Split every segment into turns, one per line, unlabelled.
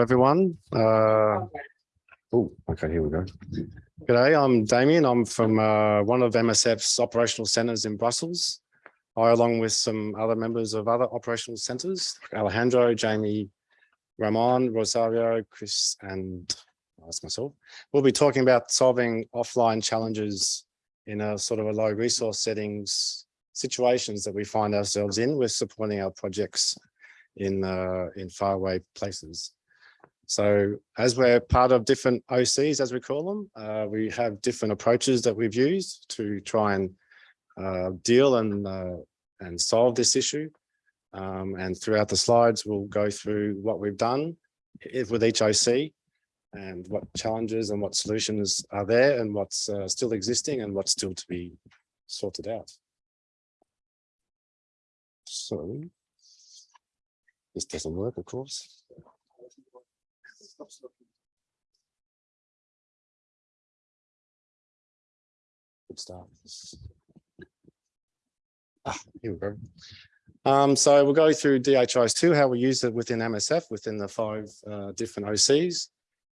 everyone. Uh, oh, okay, here we go. G'day, I'm Damien. I'm from uh, one of MSF's operational centres in Brussels. I, along with some other members of other operational centres, Alejandro, Jamie, Ramon, Rosario, Chris, and that's myself. We'll be talking about solving offline challenges in a sort of a low resource settings situations that we find ourselves in with supporting our projects in uh, in faraway places. So as we're part of different OCs, as we call them, uh, we have different approaches that we've used to try and uh, deal and, uh, and solve this issue. Um, and throughout the slides, we'll go through what we've done with each OC and what challenges and what solutions are there and what's uh, still existing and what's still to be sorted out. So this doesn't work, of course. Good start. Ah, here we go. Um, so we'll go through DHIS2, how we use it within MSF, within the five uh, different OCs,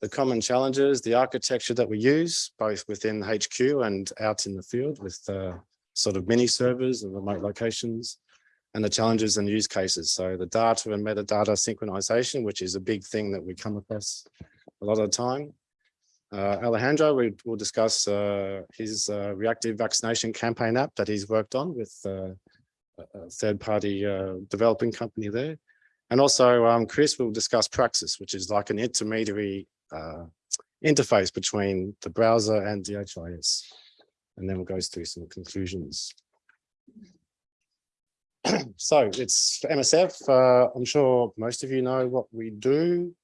the common challenges, the architecture that we use, both within HQ and out in the field with uh, sort of mini servers and remote locations, and the challenges and use cases. So the data and metadata synchronization, which is a big thing that we come across a lot of the time. Uh, Alejandro we will discuss uh, his uh, reactive vaccination campaign app that he's worked on with uh, a third-party uh, developing company there. And also um, Chris will discuss Praxis, which is like an intermediary uh, interface between the browser and DHIS. And then we'll go through some conclusions. so it's MSF. Uh, I'm sure most of you know what we do.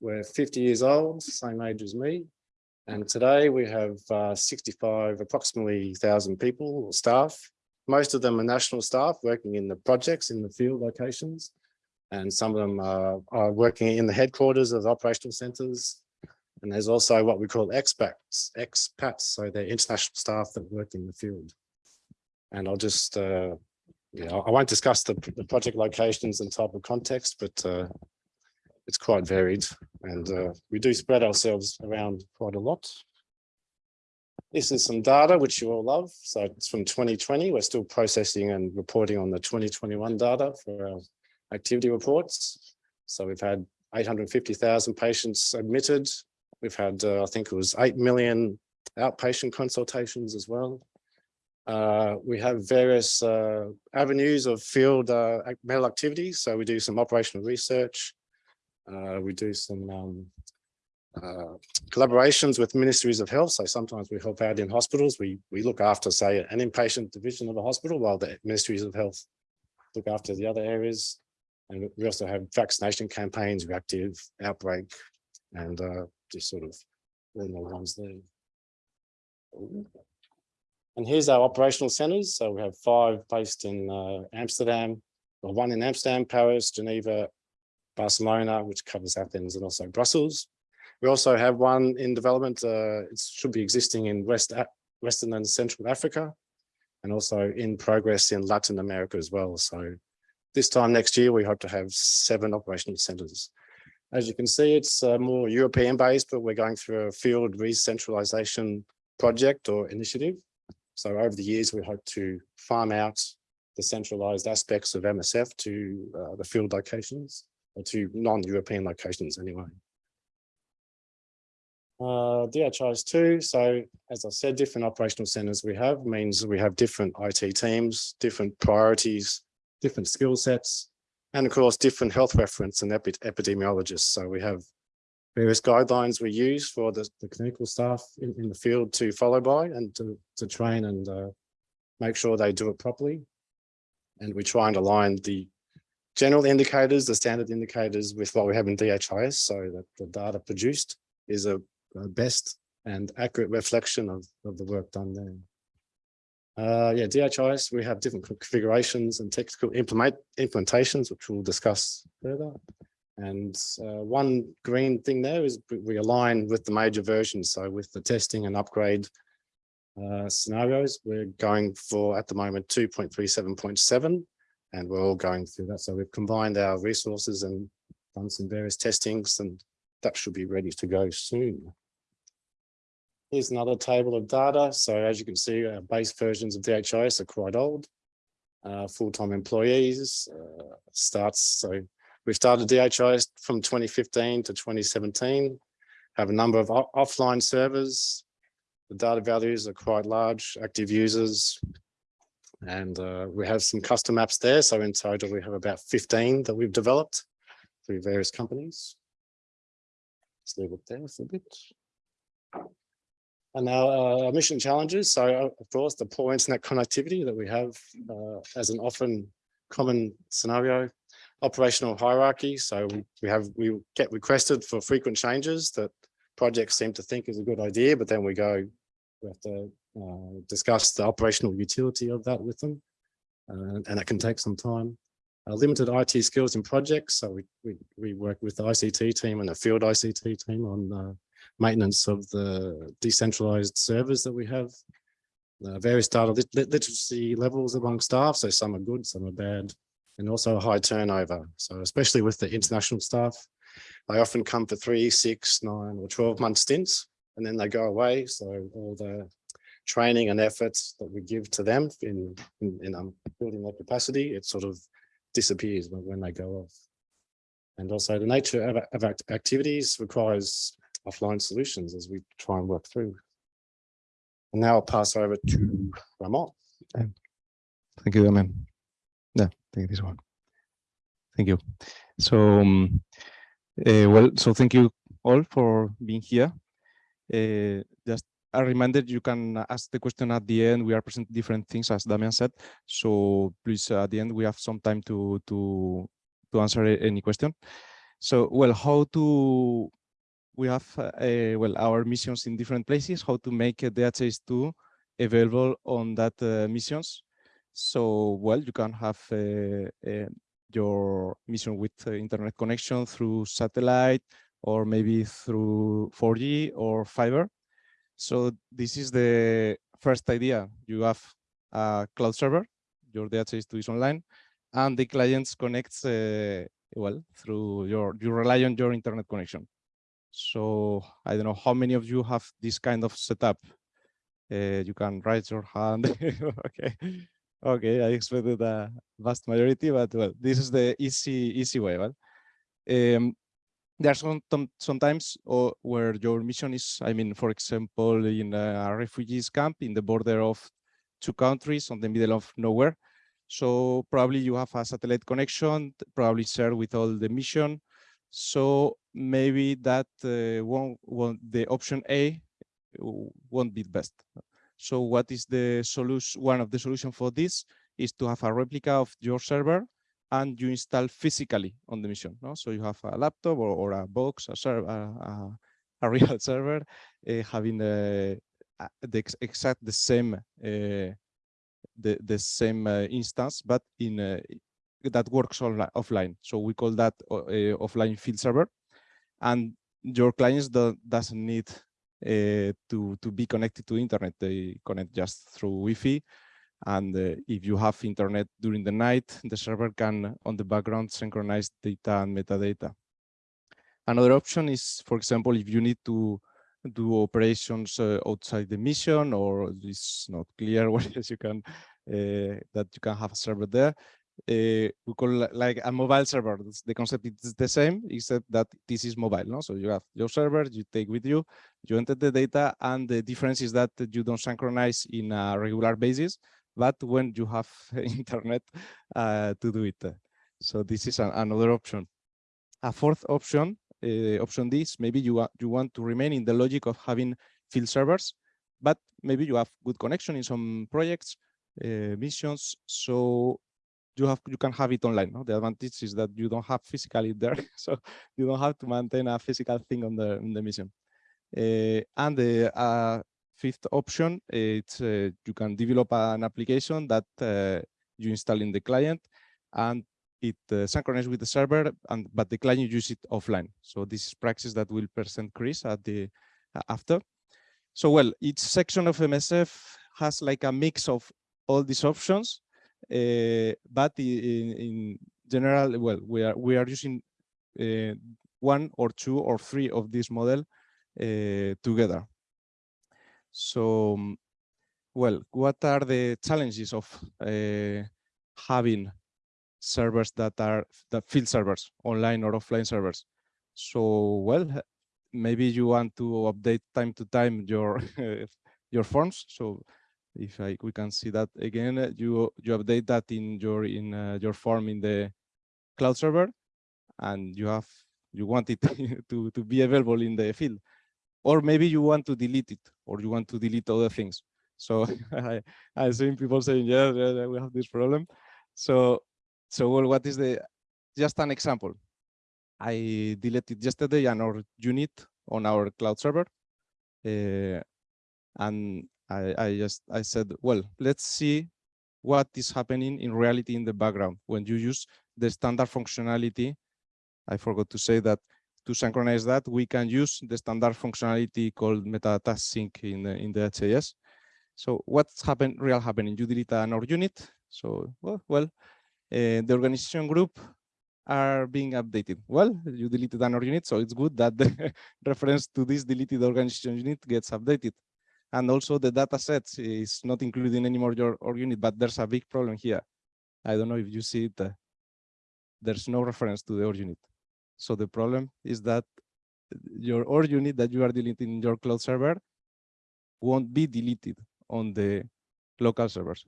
We're 50 years old, same age as me. And today we have uh, 65, approximately 1,000 people or staff. Most of them are national staff working in the projects in the field locations. And some of them are, are working in the headquarters of the operational centres. And there's also what we call expats, expats, so they're international staff that work in the field. And I'll just uh, yeah, I won't discuss the, the project locations and type of context, but uh, it's quite varied and uh, we do spread ourselves around quite a lot. This is some data which you all love. So it's from 2020. We're still processing and reporting on the 2021 data for our activity reports. So we've had 850,000 patients admitted. We've had, uh, I think it was 8 million outpatient consultations as well. Uh, we have various uh, avenues of field uh, medical activities. So we do some operational research. Uh, we do some um, uh, collaborations with ministries of health. So sometimes we help out in hospitals. We, we look after, say, an inpatient division of a hospital while the ministries of health look after the other areas. And we also have vaccination campaigns, reactive outbreak, and uh, just sort of all the ones there. And here's our operational centers. So we have five based in uh, Amsterdam, or one in Amsterdam, Paris, Geneva, Barcelona, which covers Athens and also Brussels. We also have one in development. Uh, it should be existing in West, Western and Central Africa, and also in progress in Latin America as well. So this time next year, we hope to have seven operational centers. As you can see, it's uh, more European based, but we're going through a field re-centralization project or initiative. So over the years, we hope to farm out the centralized aspects of MSF to uh, the field locations or to non-European locations anyway. Uh, DHIS2, so as I said, different operational centers we have means we have different IT teams, different priorities, different skill sets, and of course, different health reference and epi epidemiologists. So we have various guidelines we use for the, the clinical staff in, in, the field to follow by and to, to train and uh, make sure they do it properly. And we try and align the general indicators, the standard indicators with what we have in DHIS so that the data produced is a, a best and accurate reflection of, of the work done there. Uh, yeah, DHIS, we have different configurations and technical implement implementations, which we'll discuss further. And uh, one green thing there is we align with the major versions. So with the testing and upgrade uh, scenarios, we're going for at the moment 2.37.7, and we're all going through that. So we've combined our resources and done some various testings and that should be ready to go soon. Here's another table of data. So as you can see, our base versions of DHIS are quite old. Uh, full-time employees uh, starts. So we started DHIS from 2015 to 2017, have a number of offline servers. The data values are quite large, active users. And uh, we have some custom apps there. So in total, we have about 15 that we've developed through various companies. Let's leave it there for a bit. And now uh, our mission challenges. So uh, of course, the poor internet connectivity that we have uh, as an often common scenario, operational hierarchy. So we, have, we get requested for frequent changes that projects seem to think is a good idea, but then we go, we have to uh, discuss the operational utility of that with them. Uh, and it can take some time. Uh, limited IT skills in projects. So we, we, we work with the ICT team and the field ICT team on maintenance of the decentralized servers that we have. Uh, various data lit- literacy levels among staff, so some are good, some are bad, and also a high turnover. So especially with the international staff, they often come for three, six, nine, or 12 month stints, and then they go away. So all the training and efforts that we give to them in, in, in um, building their capacity, it sort of disappears when, when they go off. And also the nature of, of act- activities requires offline solutions as we try and work through. And now I'll pass over to Ramon.
Thank you, Damian. Take this one. Thank you. So, um, uh, well, so thank you all for being here. Uh, just a reminder, you can ask the question at the end. We are presenting different things, as Damian said. So please, at the end, we have some time to to to answer any question. So, well, how to we have uh, well our missions in different places. How to make uh, DHIS2 available on that missions. So, well, you can have uh, uh, your mission with uh, internet connection through satellite or maybe through 4G or fiber. So this is the first idea. You have a cloud server, your DHIS2 is online, and the clients connects, uh, well, through your, you rely on your internet connection. So I don't know how many of you have this kind of setup. Uh, you can raise your hand. okay. Okay, I expected a vast majority, but well, this is the easy easy way. Well, um, there are some sometimes or where your mission is, I mean, for example, in a refugees camp in the border of two countries on the middle of nowhere. So probably you have a satellite connection, probably shared with all the mission. So maybe that uh, won't, won't the option A won't be the best. So what is the solution? One of the solution for this is to have a replica of your server and you install physically on the mission. No? So you have a laptop or, or a box, a server, a, a real server, uh, having the, the ex- exact the same uh, the the same uh, instance, but in that works offline. So we call that offline field server, and your clients do, doesn't need uh, to to be connected to internet. They connect just through Wi-Fi, and uh, if you have internet during the night, the server can on the background synchronize data and metadata. Another option is, for example, if you need to do operations uh, outside the mission or it's not clear what you can that you can have a server there. Uh, we call like a mobile server. The concept is the same, except that this is mobile. No, so you have your server, you take with you, you enter the data, and the difference is that you don't synchronize in a regular basis, but when you have internet uh, to do it. So this is an, another option. A fourth option, uh, option D, is maybe you, you want to remain in the logic of having field servers, but maybe you have good connection in some projects, uh, missions, so you have you can have it online. No? The advantage is that you don't have physically there, so you don't have to maintain a physical thing on the on the mission. Uh, and the uh, fifth option, it's uh, you can develop an application that you install in the client, and it synchronizes with the server, and but the client use it offline. So this is Praxis that will present Chris at the after. So well, each section of MSF has like a mix of all these options, but in, in general, well, we are we are using uh, one or two or three of this model uh, together. So, um, well, what are the challenges of having servers that are the field servers, online or offline servers? So, well, maybe you want to update time to time your your forms. So, if I, we can see that again, uh, you you update that in your in uh, your form in the cloud server, and you have you want it to to be available in the field. Or maybe you want to delete it or you want to delete other things. So i i've seen people saying yeah, yeah, yeah, we have this problem. So so well what is the just an example. I deleted yesterday an our unit on our cloud server uh, and I, I just i said well let's see what is happening in reality in the background when you use the standard functionality i forgot to say that to synchronize that, we can use the standard functionality called metadata sync in the, in the HAS. So what's happen, real happening? You delete an OR unit. So, well, well uh, the organization group are being updated. Well, you deleted an OR unit, so it's good that the reference to this deleted organization unit gets updated. And also the data sets is not including anymore your OR unit, but there's a big problem here. I don't know if you see it. Uh, there's no reference to the OR unit. So the problem is that your OR unit that you are deleting in your cloud server won't be deleted on the local servers.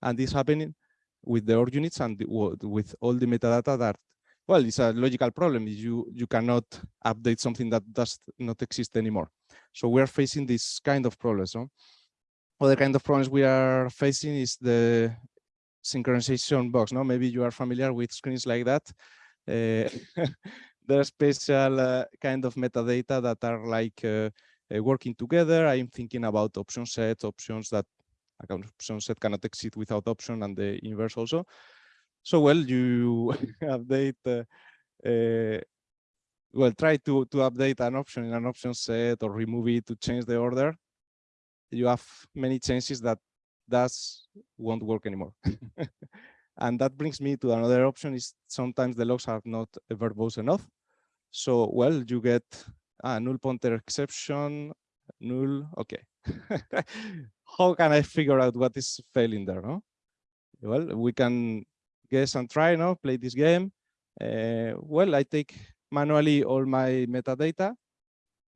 And this happening with the OR units and the, with all the metadata that, well, it's a logical problem. You, you cannot update something that does not exist anymore. So we are facing this kind of problems. No? Other kind of problems we are facing is the synchronization box. No, maybe you are familiar with screens like that. Uh, there's special uh, kind of metadata that are like uh, uh, working together. I'm thinking about option set, options that option set cannot exist without option and the inverse also. So well, you update, uh, uh, well, try to, to update an option in an option set or remove it to change the order. You have many chances that that won't work anymore. And that brings me to another option is sometimes the logs are not verbose enough. So, well, you get a null pointer exception, null, okay. How can I figure out what is failing there, no? Well, we can guess and try, no, play this game. Uh, well, I take manually all my metadata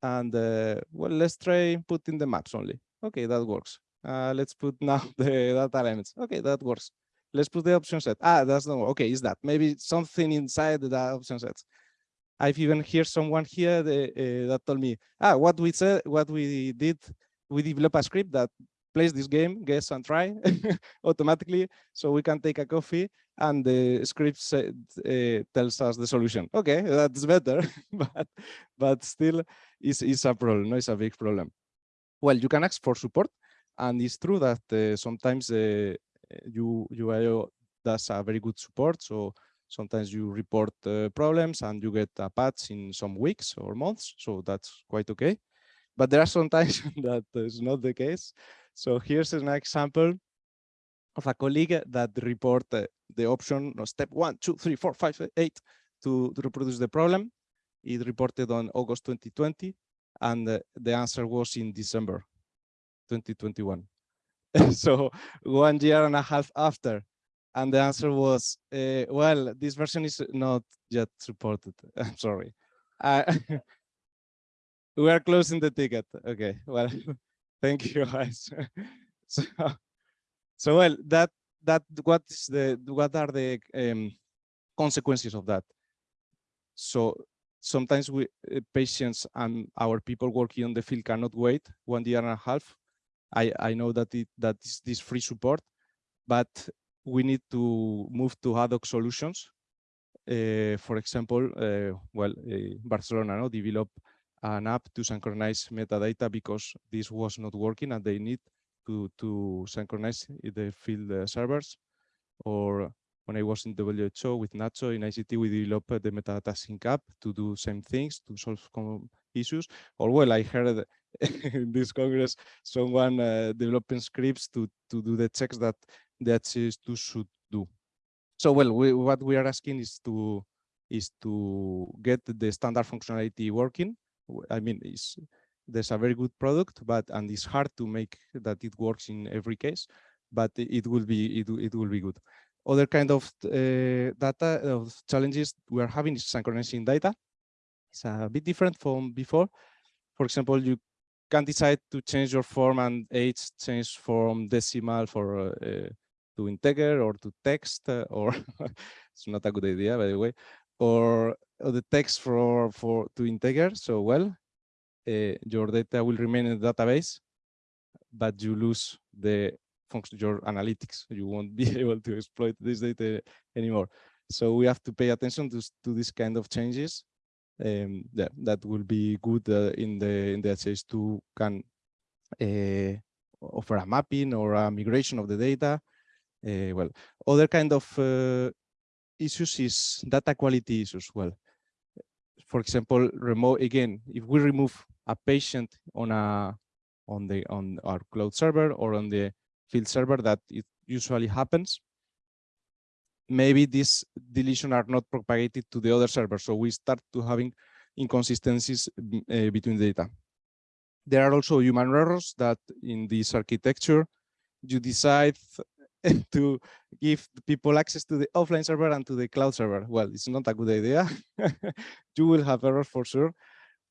and uh, well, let's try putting the maps only. Okay, that works. Uh, let's put now the data elements. Okay, that works let's put the option set. Ah, that's not okay. Is that maybe something inside the option sets? I've even heard someone here the, uh, that told me, ah, what we said, what we did, we develop a script that plays this game, guess and try automatically, so we can take a coffee and the script set, uh, tells us the solution. Okay, that's better, but but still, is is a problem. No, it's a big problem. Well, you can ask for support, and it's true that uh, sometimes uh, you UIO does a very good support. So sometimes you report uh, problems and you get a patch in some weeks or months. So that's quite okay. But there are some times that is not the case. So here's an example of a colleague that report uh, the option no, step one, two, three, four, five, eight to, to reproduce the problem. It reported on August 2020 and uh, the answer was in December 2021. so one year and a half after and the answer was uh, well this version is not yet supported i'm sorry we are closing the ticket okay well thank you guys so so well that that what is the what are the um, consequences of that so sometimes we uh, patients and our people working on the field cannot wait one year and a half I, I know that it that is this free support, but we need to move to ad hoc solutions. Uh, for example, uh, well, Barcelona no, develop an app to synchronize metadata because this was not working and they need to, to synchronize the field uh, servers. Or when I was in WHO with Nacho in EyeSeeTea, we developed the metadata sync app to do same things, to solve issues. Or well, I heard in this Congress, someone uh, developing scripts to, to do the checks that the HS2 should do. So, well, we, what we are asking is to, is to get the standard functionality working. I mean, it's, there's a very good product, but and it's hard to make that it works in every case, but it will be it, it will be good. Other kind of uh, data of challenges we are having is synchronizing data. It's a bit different from before. For example, you can decide to change your form and age change from decimal for uh, to integer or to text uh, or it's not a good idea by the way or, or the text for for to integer so well your data will remain in the database but you lose the function your analytics you won't be able to exploit this data anymore so we have to pay attention to, to this kind of changes um, that that will be good uh, in the in the HS2 can uh, offer a mapping or a migration of the data. Uh, well, other kind of uh, issues is data quality issues. Well, for example, remote again, if we remove a patient on a on the on our cloud server or on the field server, that it usually happens. Maybe these deletion are not propagated to the other server, so we start to having inconsistencies uh, between data. There are also human errors that in this architecture, you decide to give people access to the offline server and to the cloud server. Well, it's not a good idea. you will have errors for sure.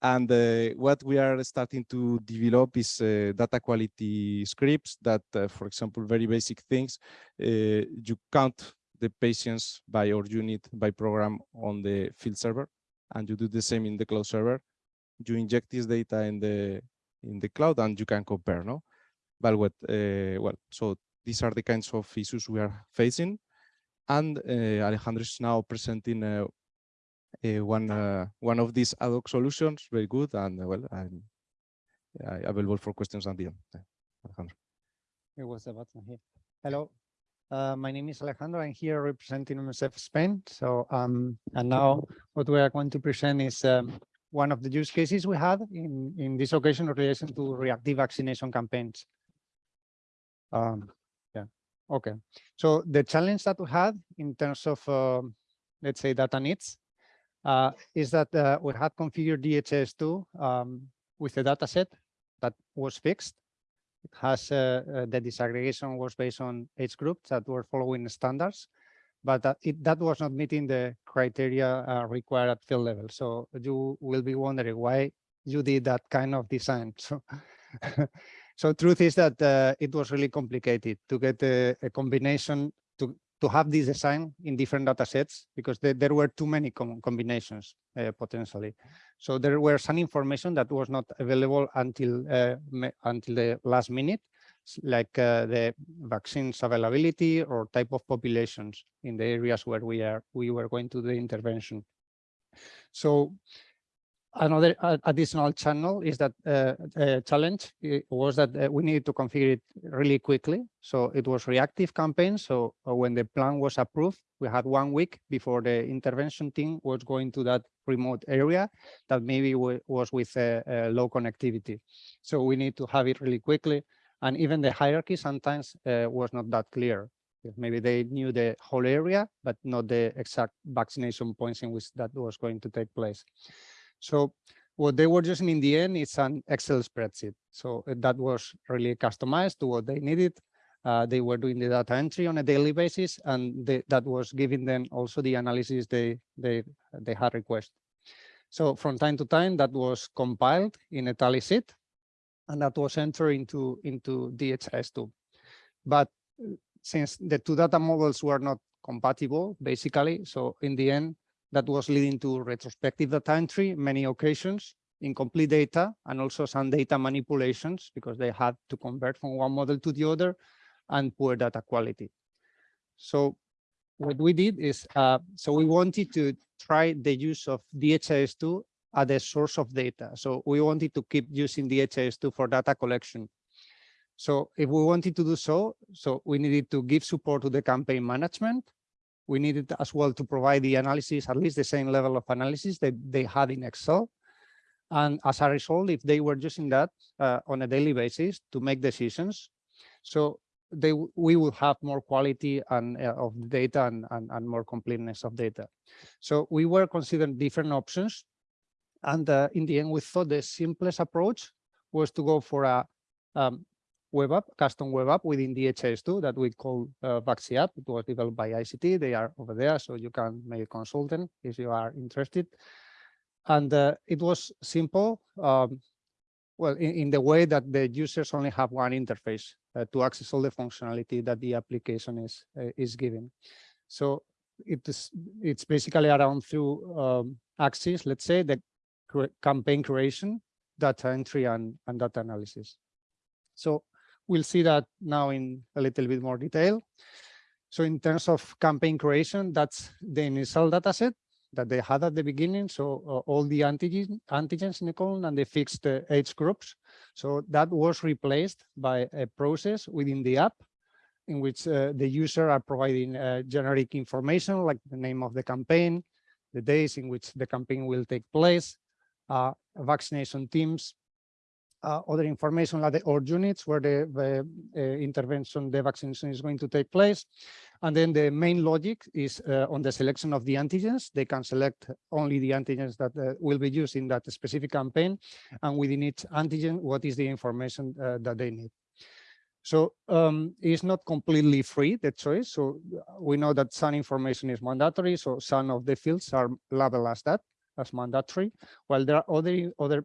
And uh, what we are starting to develop is uh, data quality scripts that, uh, for example, very basic things, uh, you count the patients by your unit by program on the field server, and you do the same in the cloud server. You inject this data in the in the cloud, and you can compare. No, but what? Uh, well, so these are the kinds of issues we are facing, and uh, Alejandro is now presenting uh, uh, one one of these ad hoc solutions. Very good, and well, I'm available for questions at the end. Alejandro.
It was the button here. Hello, uh, my name is Alejandro. I'm here representing MSF Spain. So, um, and now what we are going to present is um, one of the use cases we had in, in this occasion in relation to reactive vaccination campaigns. Um, okay. So the challenge that we had in terms of, um, let's say, data needs uh, is that uh, we had configured DHIS2 um, with a data set that was fixed it has uh, uh, the disaggregation was based on age groups that were following standards, but that it that was not meeting the criteria uh, required at field level. So you will be wondering why you did that kind of design. So, so truth is that uh, it was really complicated to get a, a combination to to have this design in different data sets because there, there were too many com combinations uh, potentially. So there were some information that was not available until uh, until the last minute, like uh, the vaccines availability or type of populations in the areas where we are we were going to the intervention. So another uh, additional channel is that uh, uh, challenge was that uh, we needed to configure it really quickly. So it was reactive campaign. So uh, when the plan was approved, we had one week before the intervention team was going to that remote area that maybe wa- was with uh, low connectivity. So we need to have it really quickly. And even the hierarchy sometimes was not that clear. Maybe they knew the whole area, but not the exact vaccination points in which that was going to take place. So what they were using in the end is an Excel spreadsheet. So uh, that was really customized to what they needed. Uh, they were doing the data entry on a daily basis, and they, that was giving them also the analysis they they they had request. So from time to time, that was compiled in a tally sheet, and that was entered into into DHIS2. But uh, since the two data models were not compatible, basically, so in the end, that was leading to retrospective data entry, many occasions, incomplete data, and also some data manipulations because they had to convert from one model to the other and poor data quality. So what we did is, uh, so we wanted to try the use of DHIS2 as a source of data. So we wanted to keep using DHIS2 for data collection. So if we wanted to do so, so we needed to give support to the campaign management. We needed as well to provide the analysis, at least the same level of analysis that they had in Excel. And as a result, if they were using that uh, on a daily basis to make decisions, so they we will have more quality and uh, of the data and, and and more completeness of data. So we were considering different options, and uh, in the end, we thought the simplest approach was to go for a um, web app, custom web app within DHIS2 that we call uh, app. It was developed by EyeSeeTea. They are over there, so you can make consult them if you are interested. And uh, it was simple. Um, well, in, in the way that the users only have one interface uh, to access all the functionality that the application is uh, is giving. So it is it's basically around through um, axis, let's say the campaign creation, data entry, and and data analysis. So we'll see that now in a little bit more detail. So in terms of campaign creation, that's the initial data set that they had at the beginning. So uh, all the antigen, antigens in the column and the fixed the age groups. So that was replaced by a process within the app in which uh, the user are providing uh, generic information like the name of the campaign, the days in which the campaign will take place, uh, vaccination teams, uh, other information like the or units where the, the uh, intervention, the vaccination is going to take place. And then the main logic is uh, on the selection of the antigens. They can select only the antigens that uh, will be used in that specific campaign. And within each antigen, what is the information uh, that they need. So um, it's not completely free, the choice. So we know that some information is mandatory. So some of the fields are labeled as that, as mandatory, while there are other, other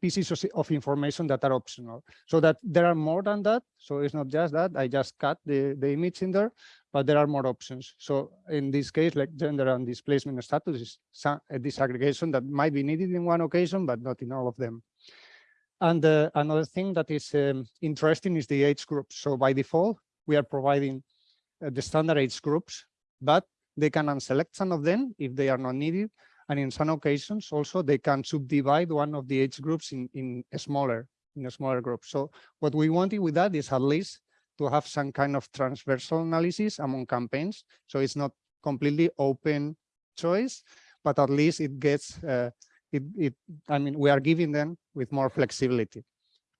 pieces of, information that are optional. So that there are more than that. So it's not just that, I just cut the, the image in there, but there are more options. So in this case, like gender and displacement status is a disaggregation that might be needed in one occasion, but not in all of them. And uh, another thing that is um, interesting is the age groups. So by default, we are providing uh, the standard age groups, but they can unselect some of them if they are not needed. And in some occasions also they can subdivide one of the age groups in, in a smaller, in a smaller group. So what we wanted with that is at least to have some kind of transversal analysis among campaigns. So it's not completely open choice, but at least it gets uh, it, it, I mean, we are giving them with more flexibility.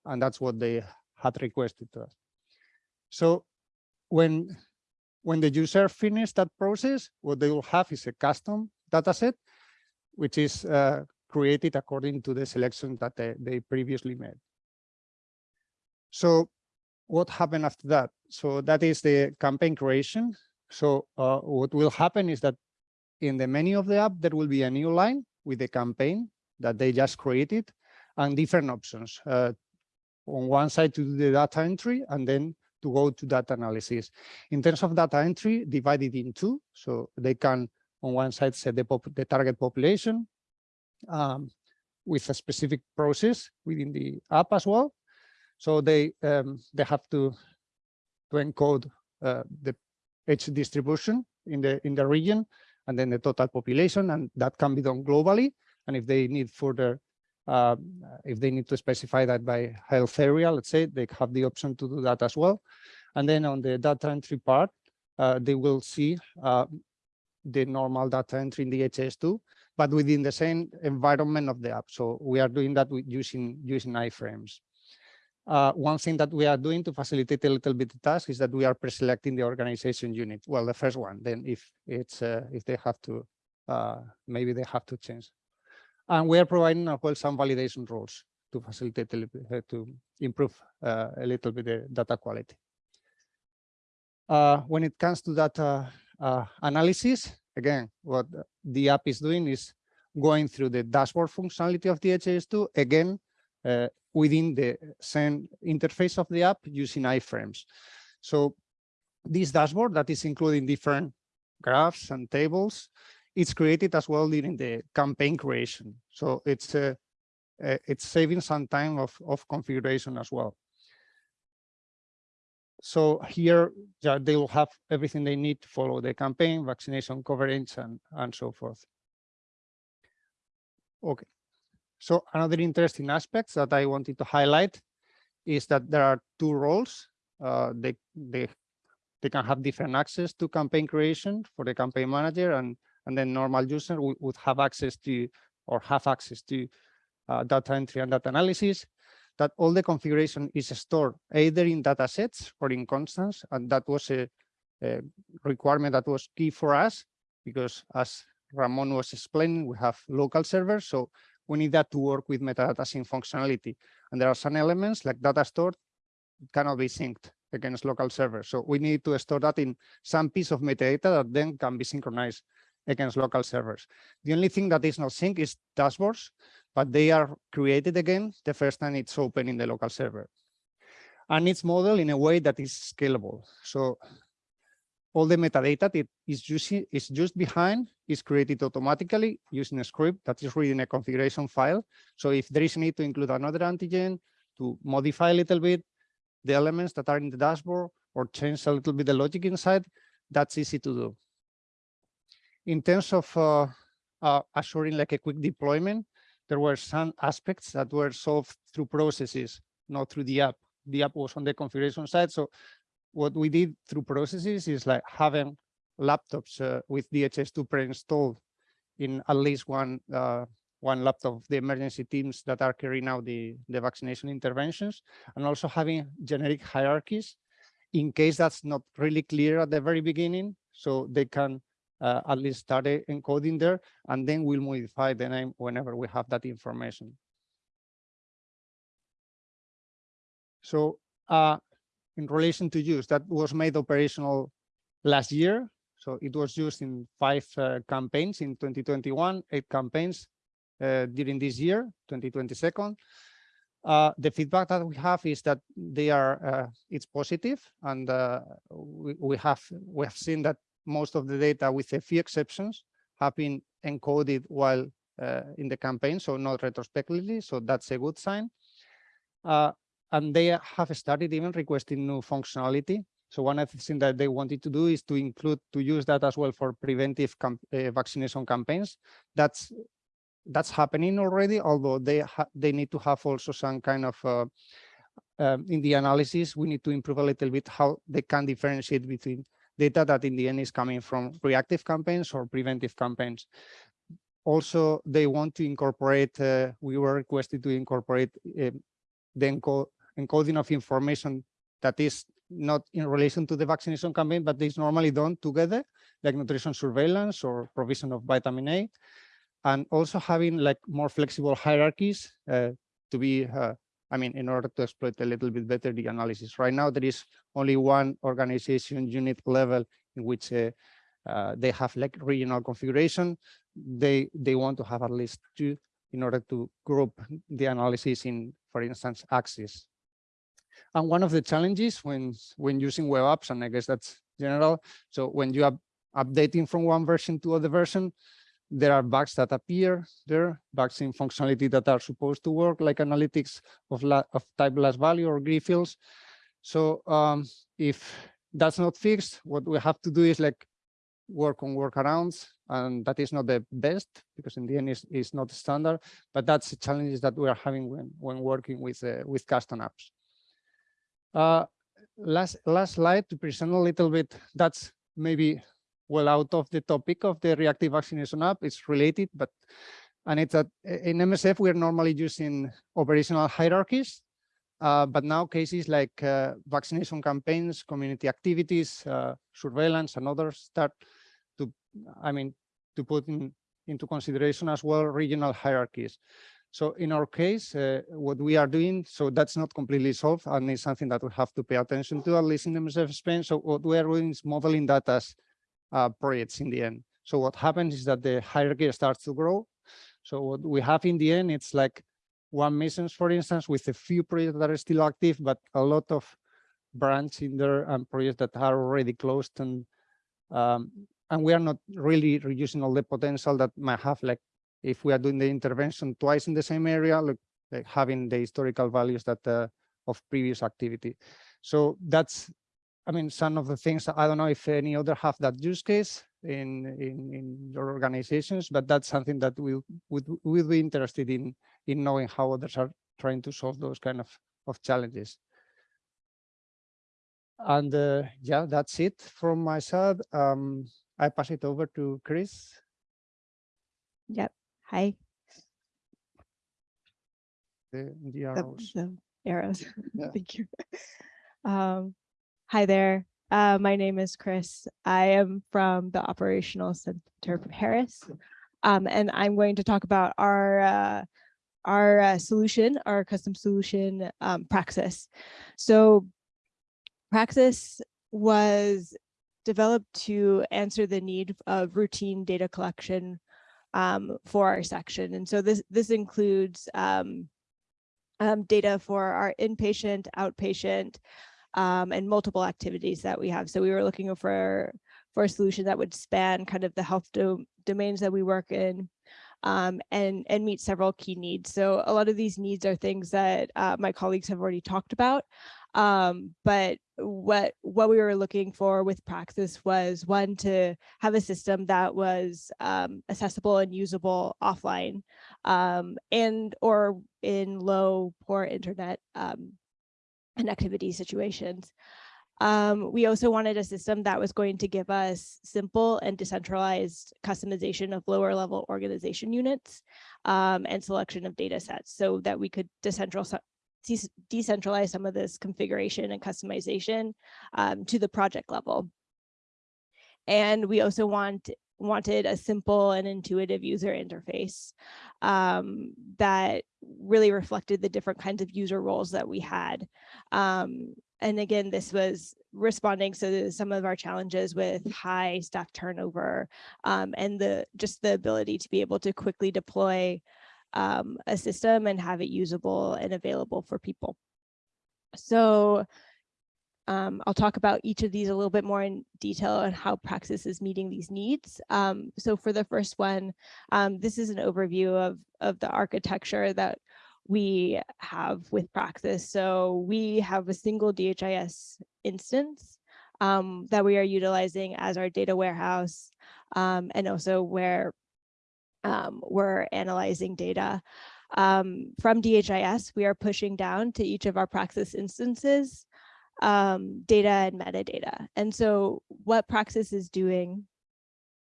And that's what they had requested to us. So when, when the user finished that process, what they will have is a custom data set, which is uh, created according to the selection that they, they previously made. So what happened after that? So that is the campaign creation. So uh, what will happen is that in the menu of the app, there will be a new line with the campaign that they just created and different options. Uh, on one side to do the data entry and then to go to data analysis. In terms of data entry, divided in two. So they can on one side set the, the target population um, with a specific process within the app as well. So they um, they have to to encode uh, the age distribution in the in the region and then the total population, and that can be done globally. And if they need further, uh, if they need to specify that by health area, let's say, they have the option to do that as well. And then on the data entry part, uh, they will see uh, the normal data entry in the HS2, but within the same environment of the app. So we are doing that with using using iframes. Uh, one thing that we are doing to facilitate a little bit the task is that we are pre-selecting the organization unit. Well, the first one, then if it's uh, if they have to, uh, maybe they have to change. And we are providing as well some validation rules to facilitate a bit, to improve uh, a little bit the data quality. Uh, when it comes to data uh, analysis, again, what the app is doing is going through the dashboard functionality of the DHIS2, again, uh, within the same interface of the app using iframes. So this dashboard that is including different graphs and tables, it's created as well during the campaign creation. So it's uh, uh, it's saving some time of, of configuration as well. So here yeah, they will have everything they need to follow the campaign, vaccination coverage, and, and so forth. Okay. So another interesting aspect that I wanted to highlight is that there are two roles. Uh, they, they, they can have different access to campaign creation for the campaign manager and, and then normal user would have access to or have access to uh, data entry and data analysis. That all the configuration is stored either in data sets or in constants. And that was a, a requirement that was key for us because as Ramon was explaining, we have local servers. So we need that to work with metadata sync functionality. And there are some elements like data stored cannot be synced against local servers. So we need to store that in some piece of metadata that then can be synchronized against local servers. The only thing that is not synced is dashboards, but they are created again the first time it's open in the local server. And it's modeled in a way that is scalable. So all the metadata that is using is just behind is created automatically using a script that is reading a configuration file. So if there is need to include another antigen to modify a little bit the elements that are in the dashboard or change a little bit the logic inside, that's easy to do. In terms of uh, uh, assuring like a quick deployment, there were some aspects that were solved through processes, not through the app. The app was on the configuration side. So what we did through processes is like having laptops uh, with DHIS2 pre-installed in at least one uh, one laptop of the emergency teams that are carrying out the, the vaccination interventions, and also having generic hierarchies in case that's not really clear at the very beginning, so they can uh, at least start encoding there, and then we'll modify the name whenever we have that information. So uh, in relation to use, that was made operational last year. So it was used in five uh, campaigns in 2021, eight campaigns uh, during this year, 2022. Uh, the feedback that we have is that they are uh, it's positive, and uh, we, we have we have seen that most of the data, with a few exceptions, have been encoded while uh, in the campaign, so not retrospectively. So that's a good sign. Uh, and they have started even requesting new functionality. So one of the things that they wanted to do is to include to use that as well for preventive camp, uh, vaccination campaigns. That's that's happening already, although they they need to have also some kind of uh, um, in the analysis, we need to improve a little bit how they can differentiate between data that in the end is coming from reactive campaigns or preventive campaigns. Also, they want to incorporate, uh, we were requested to incorporate uh, the enco encoding of information that is not in relation to the vaccination campaign, but is normally done together, like nutrition surveillance or provision of vitamin A and also having like more flexible hierarchies uh, to be, uh, I mean, in order to exploit a little bit better the analysis. Right now, there is only one organization unit level in which uh, uh, they have like regional configuration. They they want to have at least two in order to group the analysis in, for instance, axis. And one of the challenges when when using web apps, and I guess that's general. So when you are updating from one version to other version, there are bugs that appear there, bugs in functionality that are supposed to work, like analytics of, of type last value or grid fields. So um, if that's not fixed, what we have to do is like work on workarounds, and that is not the best because in the end it's, it's not standard, but that's the challenges that we are having when, when working with, uh, with custom apps. Uh, last, last slide to present a little bit, that's maybe well out of the topic of the reactive vaccination app. It's related, but and it's that in MSF we're normally using operational hierarchies, uh, but now cases like uh, vaccination campaigns, community activities, uh, surveillance, and others start to, I mean, to put in, into consideration as well regional hierarchies. So in our case, uh, what we are doing, so that's not completely solved, and it's something that we have to pay attention to, at least in MSF Spain. So what we are doing is modeling that as uh, projects in the end. So what happens is that the hierarchy starts to grow. So what we have in the end, it's like one missions, for instance, with a few projects that are still active, but a lot of branch in there and projects that are already closed and um, and we are not really reducing all the potential that might have like if we are doing the intervention twice in the same area, like, like having the historical values that uh, of previous activity. So that's I mean, some of the things, I don't know if any other have that use case in, in, in your organizations, but that's something that we would we'll be interested in, in knowing how others are trying to solve those kind of, of challenges. And uh, yeah, that's it from my side. Um, I pass it over to Chris.
Yep. Hi.
The, the
The,
arrows.
the arrows.
Yeah.
Thank you. Um, hi there. Uh, my name is Chris. I am from the Operational Center Paris. Um, and I'm going to talk about our uh, our uh, solution, our custom solution, um, Praxis. So Praxis was developed to answer the need of routine data collection um, for our section. And so this, this includes um, um, data for our inpatient, outpatient, um, and multiple activities that we have. So we were looking for, for a solution that would span kind of the health do domains that we work in um, and, and meet several key needs. So a lot of these needs are things that uh, my colleagues have already talked about. Um, but what what we were looking for with Praxis was one to have a system that was um, accessible and usable offline um, and or in low poor internet um, connectivity situations. Um, we also wanted a system that was going to give us simple and decentralized customization of lower level organization units um, and selection of data sets so that we could decentralize decentralize some of this configuration and customization um, to the project level. And we also want wanted a simple and intuitive user interface um, that really reflected the different kinds of user roles that we had. Um, and again, this was responding to some of our challenges with high staff turnover um, and the just the ability to be able to quickly deploy um, a system and have it usable and available for people. So um, I'll talk about each of these a little bit more in detail and how Praxis is meeting these needs. Um, so for the first one, um, this is an overview of, of the architecture that we have with Praxis. So we have a single DHIS instance um, that we are utilizing as our data warehouse um, and also where um, we're analyzing data. Um, from DHIS, we are pushing down to each of our Praxis instances um, data and metadata. And so what Praxis is doing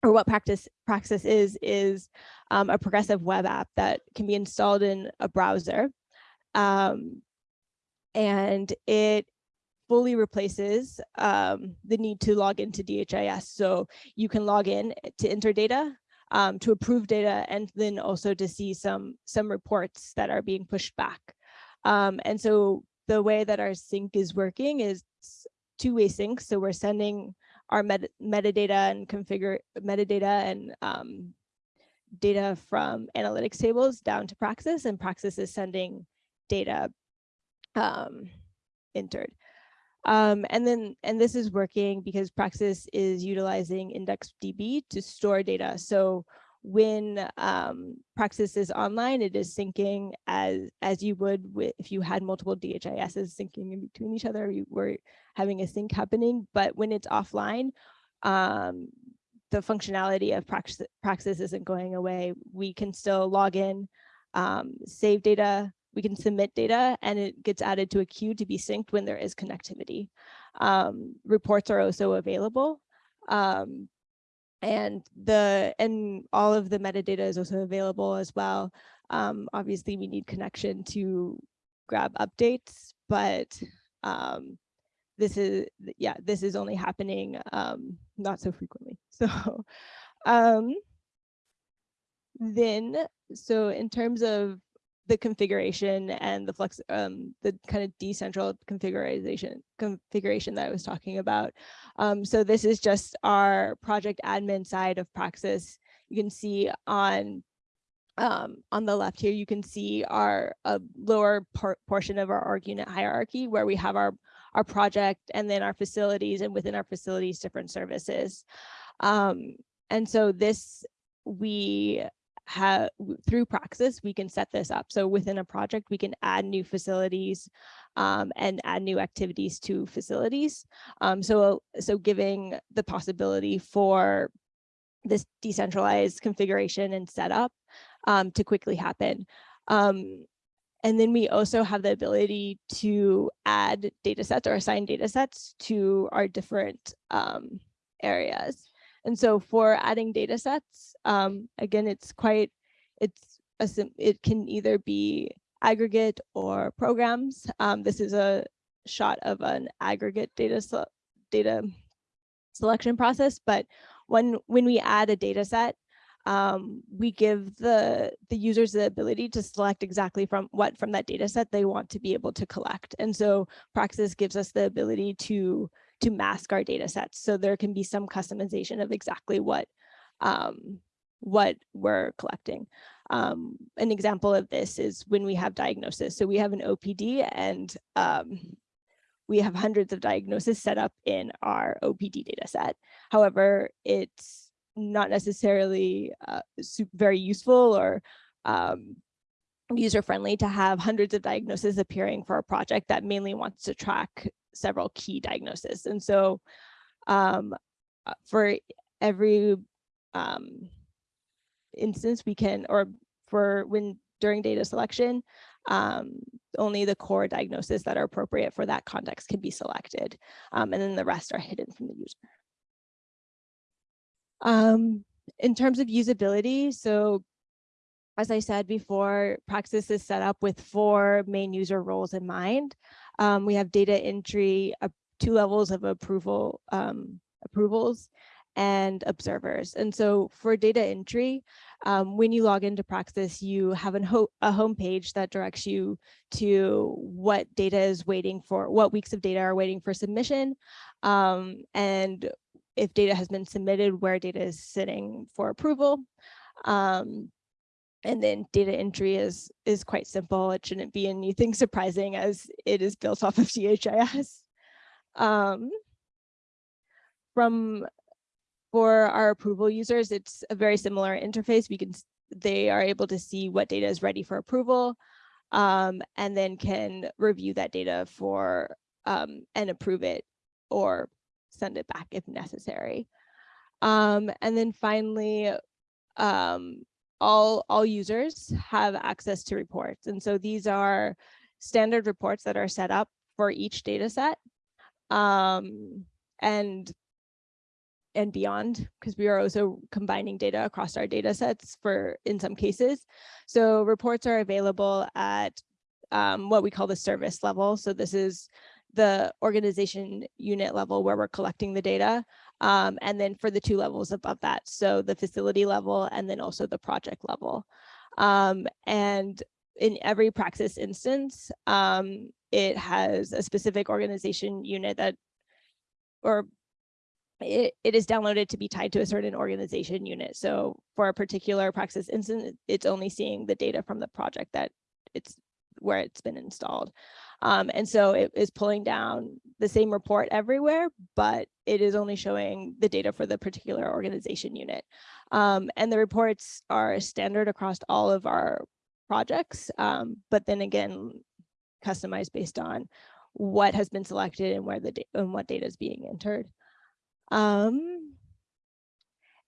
or what practice Praxis is, is um, a progressive web app that can be installed in a browser. Um, and it fully replaces um, the need to log into DHIS. So you can log in to enter data, um, to approve data, and then also to see some, some reports that are being pushed back. Um, and so the way that our sync is working is two-way sync. So we're sending our meta metadata and configure metadata and um, data from analytics tables down to Praxis and Praxis is sending data um, entered. Um, and then, and this is working because Praxis is utilizing IndexedDB to store data. So when um, Praxis is online, it is syncing as as you would with, if you had multiple DHISs syncing in between each other, you were having a sync happening. But when it's offline, um, the functionality of Praxis, Praxis isn't going away. We can still log in, um, save data, we can submit data, and it gets added to a queue to be synced when there is connectivity. Um, reports are also available. Um, and the and all of the metadata is also available as well. Um, obviously, we need connection to grab updates, but um, this is yeah, this is only happening um, not so frequently. So um, then, so in terms of the configuration and the flex, um, the kind of decentral configuration configuration that I was talking about. Um, so this is just our project admin side of Praxis. You can see on um, on the left here, you can see our lower por portion of our org unit hierarchy where we have our our project and then our facilities and within our facilities different services. Um, and so this we have through Praxis, we can set this up. So within a project, we can add new facilities um, and add new activities to facilities. Um, so, so giving the possibility for this decentralized configuration and setup um, to quickly happen. Um, and then we also have the ability to add data sets or assign data sets to our different um, areas. And so for adding data sets, um, again, it's quite, it's a, it can either be aggregate or programs. Um, this is a shot of an aggregate data data selection process, but when when we add a data set, um, we give the the users the ability to select exactly from what from that data set they want to be able to collect. And so Praxis gives us the ability to to mask our data sets. So there can be some customization of exactly what um, what we're collecting. Um, an example of this is when we have diagnosis. So we have an OPD and um, we have hundreds of diagnoses set up in our OPD data set. However, it's not necessarily uh, very useful or um, user friendly to have hundreds of diagnoses appearing for a project that mainly wants to track several key diagnoses. And so um, uh, for every um, instance we can, or for when during data selection, um, only the core diagnoses that are appropriate for that context can be selected. Um, and then the rest are hidden from the user. Um, in terms of usability, so as I said before, Praxis is set up with four main user roles in mind. Um, we have data entry, uh, two levels of approval um, approvals, and observers. And so for data entry, um, when you log into Praxis, you have an ho a home page that directs you to what data is waiting for, what weeks of data are waiting for submission, um, and if data has been submitted, where data is sitting for approval. Um, and then data entry is is quite simple. It shouldn't be anything surprising as it is built off of DHIS. Um, from for our approval users, it's a very similar interface. We can they are able to see what data is ready for approval um, and then can review that data for um, and approve it or send it back if necessary. Um, and then finally, um, all, all users have access to reports. And so these are standard reports that are set up for each data set. Um, and and beyond, because we are also combining data across our data sets for in some cases. So reports are available at um, what we call the service level. So this is the organization unit level where we're collecting the data. Um, and then for the two levels above that, so the facility level and then also the project level. Um, and in every Praxis instance, um, it has a specific organization unit that, or it, it is downloaded to be tied to a certain organization unit. So for a particular Praxis instance, it's only seeing the data from the project that it's where it's been installed. Um, and so it is pulling down the same report everywhere, but it is only showing the data for the particular organization unit. Um, and the reports are standard across all of our projects, um, but then again, customized based on what has been selected and where the and what data is being entered. Um,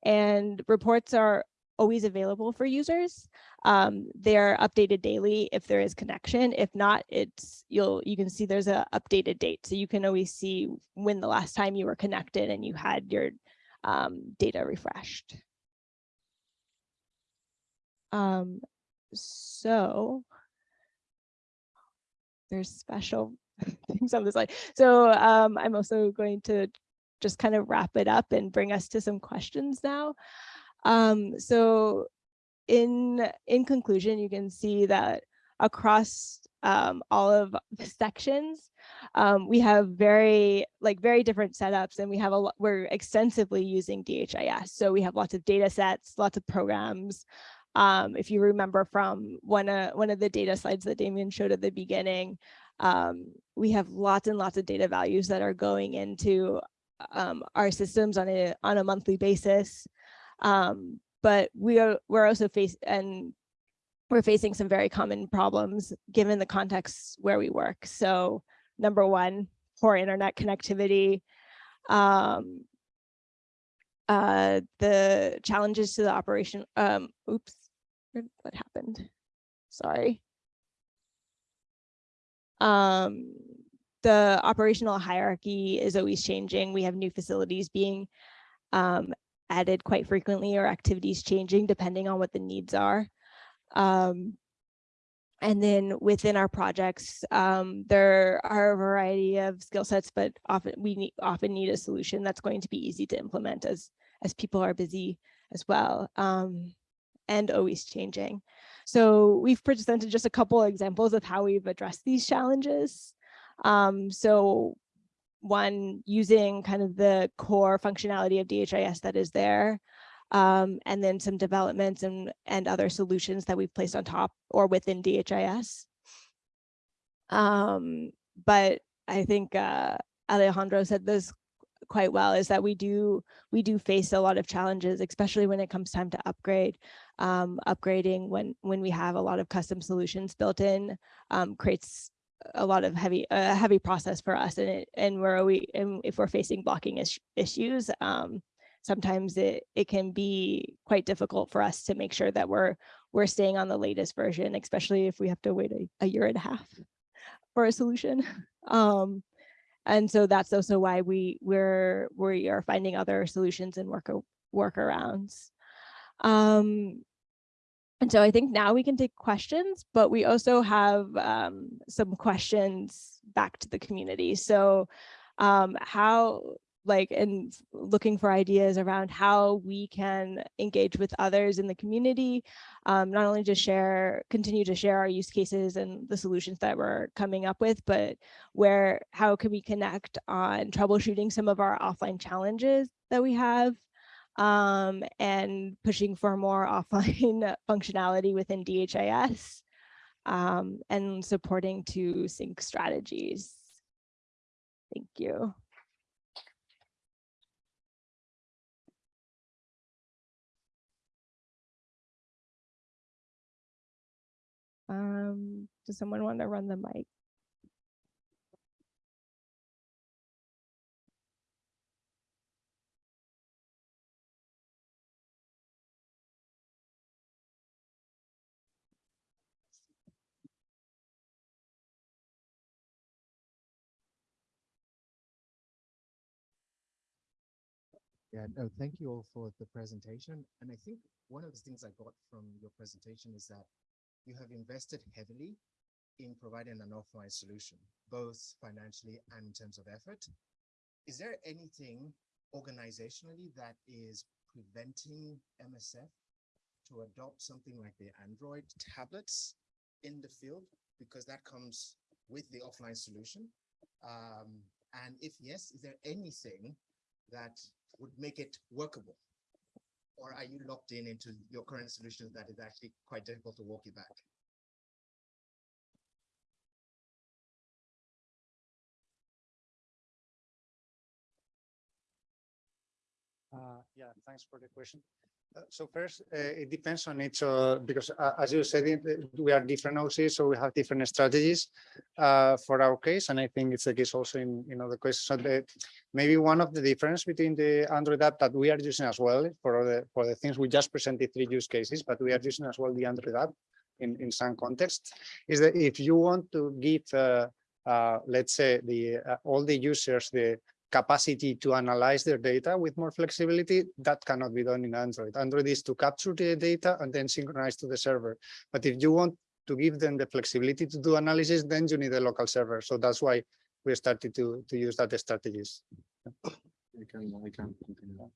and reports are always available for users. Um, they're updated daily if there is connection. If not, it's you'll you can see there's a updated date. So you can always see when the last time you were connected and you had your um, data refreshed. Um, so there's special things on the slide. So um, I'm also going to just kind of wrap it up and bring us to some questions now. Um, so in, in conclusion, you can see that across um, all of the sections, um, we have very like very different setups and we have a lot, we're extensively using DHIS. So we have lots of data sets, lots of programs. Um, if you remember from one, uh, one of the data slides that Damien showed at the beginning, um, we have lots and lots of data values that are going into um, our systems on a on a monthly basis. Um, but we are we're also face and we're facing some very common problems given the context where we work. So number one, poor internet connectivity. Um, uh, the challenges to the operation. Um, oops, what happened? Sorry. Um, the operational hierarchy is always changing. We have new facilities being um, added quite frequently or activities changing depending on what the needs are. Um, and then within our projects, um, there are a variety of skill sets, but often we need, often need a solution that's going to be easy to implement as, as people are busy as well, um, and always changing. So we've presented just a couple examples of how we've addressed these challenges. Um, so one, using kind of the core functionality of DHIS that is there, um, and then some developments and, and other solutions that we've placed on top or within DHIS. Um, but I think uh, Alejandro said this quite well is that we do we do face a lot of challenges, especially when it comes time to upgrade. Um, upgrading when when we have a lot of custom solutions built in um, creates a lot of heavy a heavy process for us and it and where we and if we're facing blocking is, issues um, sometimes it it can be quite difficult for us to make sure that we're we're staying on the latest version especially if we have to wait a, a year and a half for a solution. Um, and so that's also why we we're we are finding other solutions and work workarounds. Um, and so I think now we can take questions, but we also have um, some questions back to the community. So um, how like and looking for ideas around how we can engage with others in the community, um, not only to share, continue to share our use cases and the solutions that we're coming up with, but where, how can we connect on troubleshooting some of our offline challenges that we have um, and pushing for more offline functionality within DHIS um, and supporting to sync strategies. Thank you. Um, does someone want to run the mic?
Yeah, no, thank you all for the presentation. And I think one of the things I got from your presentation is that you have invested heavily in providing an offline solution, both financially and in terms of effort. Is there anything organizationally that is preventing MSF to adopt something like the Android tablets in the field? Because that comes with the offline solution. Um, and if yes, is there anything that would make it workable? Or are you locked in into your current solutions that is actually quite difficult to walk you back?
Uh, yeah, thanks for the question. So first, uh, it depends on each, uh, because uh, as you said, we are different OCs, so we have different strategies uh, for our case, and I think it's the case also in, in other cases. So the, maybe one of the difference between the Android app that we are using as well for the for the things we just presented three use cases, but we are using as well the Android app in in some contexts, is that if you want to give, uh, uh, let's say, the all the users the capacity to analyze their data with more flexibility, that cannot be done in Android. Android is to capture the data and then synchronize to the server. But if you want to give them the flexibility to do analysis, then you need a local server. So that's why we started to, to use that strategies.
Can, can continue.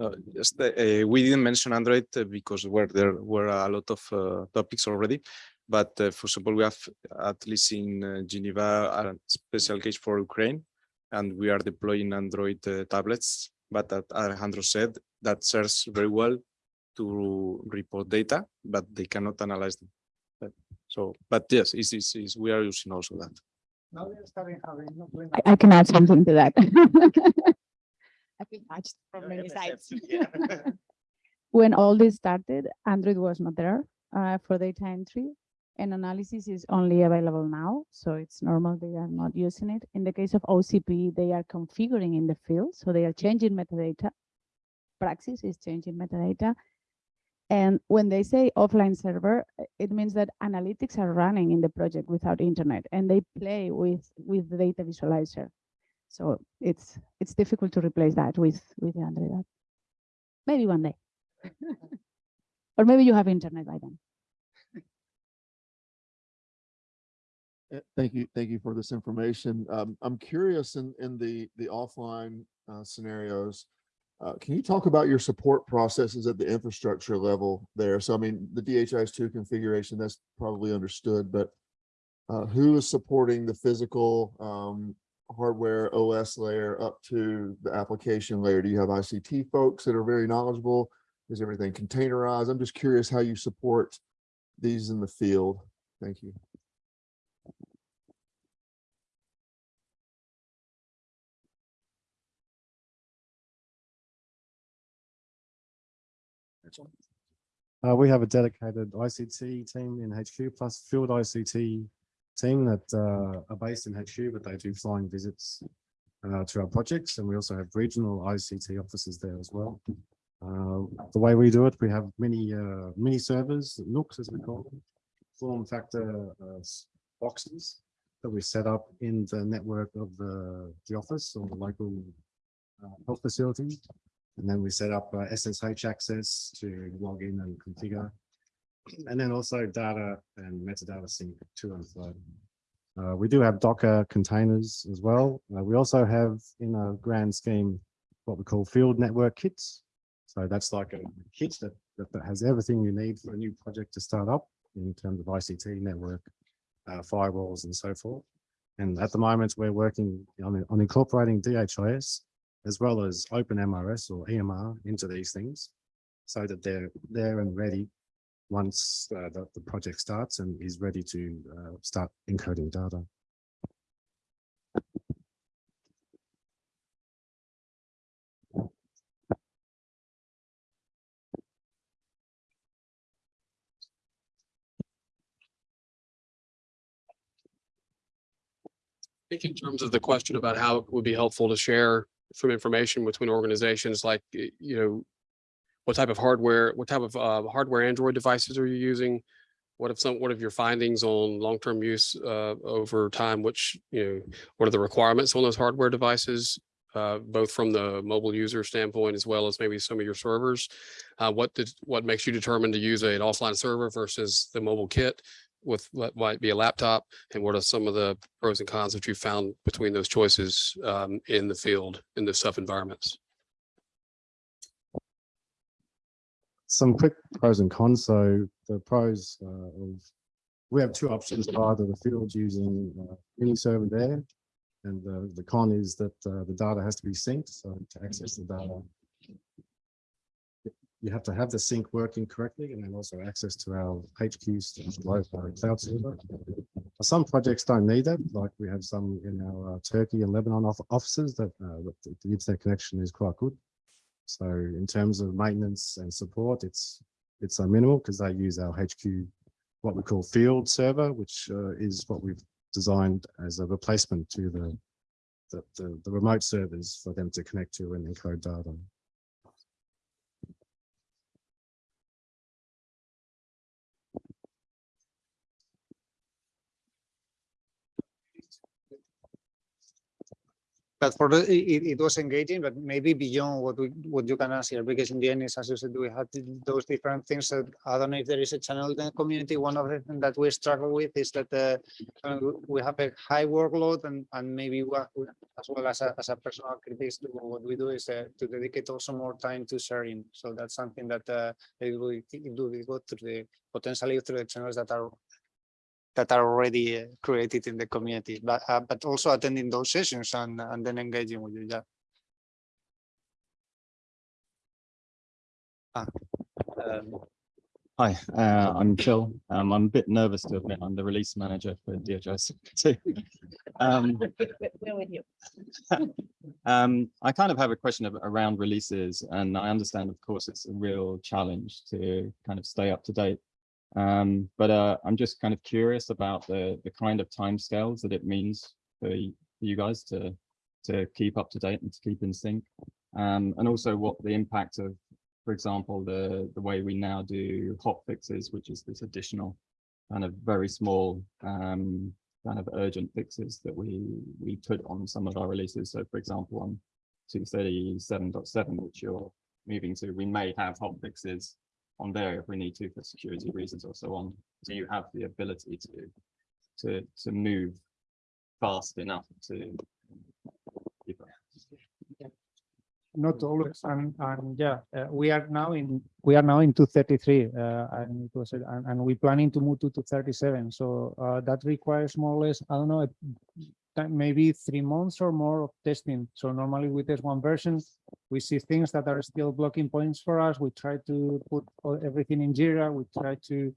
Uh, just, uh, we didn't mention Android uh, because where there were a lot of uh, topics already. But uh, for example, we have at least in uh, Geneva a special case for Ukraine, and we are deploying Android uh, tablets. But as Alejandro said, that serves very well to report data, but they cannot analyze them. But- So, but yes, it's, it's, it's- we are using also that.
Now we are starting having.
I, I can add something to that. I've been touched from many sides. When all this started, Android was not there uh, for data entry and analysis is only available now. So it's normal they are not using it. In the case of OCP, they are configuring in the field. So they are changing metadata. Praxis is changing metadata. And when they say offline server, it means that analytics are running in the project without internet and they play with, with the data visualizer. So it's, it's difficult to replace that with, with the Android app. Maybe one day. Or maybe you have internet by then.
Thank you, thank you for this information. Um, I'm curious in, in the, the offline, uh, scenarios. Uh, can you talk about your support processes at the infrastructure level there? So I mean, the DHIS two configuration, that's probably understood, but uh, who is supporting the physical, um, hardware OS layer up to the application layer? Do you have ICT folks that are very knowledgeable? Is everything containerized? I'm just curious how you support these in the field. Thank you.
Uh, we have a dedicated ICT team in HQ plus field ICT team that uh, are based in HQ, but they do flying visits uh, to our projects, and we also have regional ICT offices there as well. Uh, the way we do it, we have many uh, mini servers, NUCs as we call them, form factor uh, boxes that we set up in the network of the the office or the local health facility. And then we set up uh, SSH access to log in and configure. And then also data and metadata sync to and fro. Uh, we do have Docker containers as well. Uh, we also have in a grand scheme, what we call field network kits. So that's like a kit that, that, that has everything you need for a new project to start up in terms of ICT network, uh, firewalls and so forth. And at the moment, we're working on, on incorporating DHIS as well as open MRS or EMR into these things so that they're there and ready once uh, the, the project starts and is ready to uh, start encoding data.
I think in terms of the question about how it would be helpful to share some information between organizations like, you know, what type of hardware, what type of uh, hardware Android devices are you using? What if some, what of your findings on long-term use uh, over time, which, you know, what are the requirements on those hardware devices? Uh, both from the mobile user standpoint as well as maybe some of your servers. Uh, what did, what makes you determine to use an offline server versus the mobile kit? With what might be a laptop and what are some of the pros and cons that you found between those choices um, in the field, in the tough environments?
Some quick pros and cons. So the pros uh, of, we have two options either the field using uh, mini server there. And the, the con is that uh, the data has to be synced. So to access the data, you have to have the sync working correctly and then also access to our HQs, load our cloud server. Some projects don't need that, like we have some in our uh, Turkey and Lebanon off- offices that uh, the the internet connection is quite good. So in terms of maintenance and support, it's it's a minimal because they use our HQ, what we call field server, which uh, is what we've designed as a replacement to the the, the, the remote servers for them to connect to and encode data.
But for the, it, it was engaging, but maybe beyond what we, what you can answer, because in the end, as you said, we have th- those different things that, I don't know if there is a channel in the community. One of the things that we struggle with is that, uh, uh, we have a high workload and, and maybe we- as well as a, as a personal critics, what we do is uh, to dedicate also more time to sharing. So that's something that, uh, it it will go through the, potentially through the channels that are that are already uh, created in the community, but, uh, but also attending those sessions and, and then engaging with you, yeah. Ah, um,
Hi, uh, I'm Phil. Um, I'm a bit nervous to admit I'm the release manager for DHIS two. Um,
We're with you.
um, I kind of have a question of, around releases and I understand, of course, it's a real challenge to kind of stay up to date. Um, but uh, I'm just kind of curious about the, the kind of timescales that it means for you guys to, to keep up to date and to keep in sync. Um, and also what the impact of for example, the, the way we now do hot fixes, which is this additional kind of very small um, kind of urgent fixes that we, we put on some of our releases. So for example, on 237.7, which you're moving to, we may have hot fixes on there if we need to for security reasons or so on. So you have the ability to to, to move fast enough to?
Not always and, and yeah, uh, we are now in, we are now in two thirty-three, uh, and it was, and, and we planning to move to two thirty-seven, so, uh, that requires more or less, I don't know, uh, maybe three months or more of testing. So normally we test one version, we see things that are still blocking points for us, we try to put everything in Jira, we try to